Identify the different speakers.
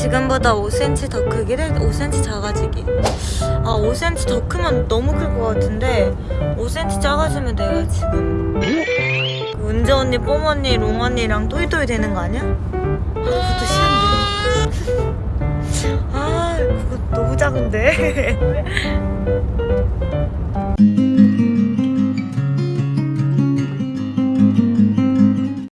Speaker 1: 지금보다 5cm 더 크기를 5cm 작아지기. 아 5cm 더 크면 너무 클 것 같은데 5cm 작아지면 내가 지금 어? 그 은재 언니, 뽀모 언니, 롱 언니랑 또이또이 되는 거 아니야? 아 그것도 싫은데 아 그거 너무 작은데.